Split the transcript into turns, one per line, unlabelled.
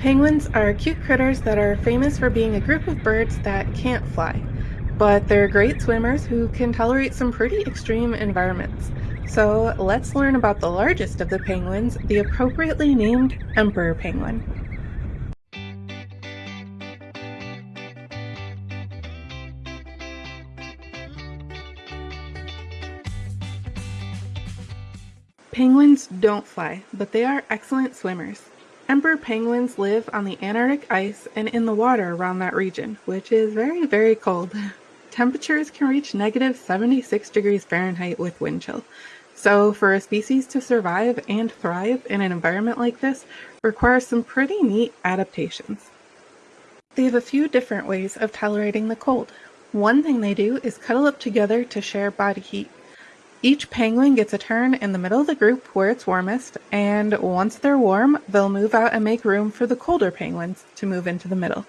Penguins are cute critters that are famous for being a group of birds that can't fly, but they're great swimmers who can tolerate some pretty extreme environments. So let's learn about the largest of the penguins, the appropriately named emperor penguin. Penguins don't fly, but they are excellent swimmers. Emperor penguins live on the Antarctic ice and in the water around that region, which is very, very cold. Temperatures can reach negative 76 degrees Fahrenheit with wind chill. So for a species to survive and thrive in an environment like this requires some pretty neat adaptations. They have a few different ways of tolerating the cold. One thing they do is cuddle up together to share body heat. Each penguin gets a turn in the middle of the group where it's warmest, and once they're warm, they'll move out and make room for the colder penguins to move into the middle.